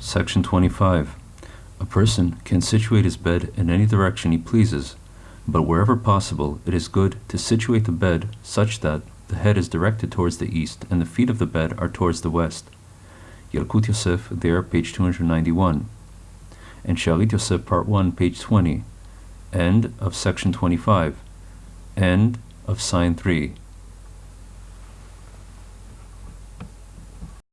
Section 25. A person can situate his bed in any direction he pleases, but wherever possible it is good to situate the bed such that the head is directed towards the east and the feet of the bed are towards the west. Yalkut Yosef, there, page 291. And Shalit Yosef, part 1, page 20. End of section 25. End of sign 3.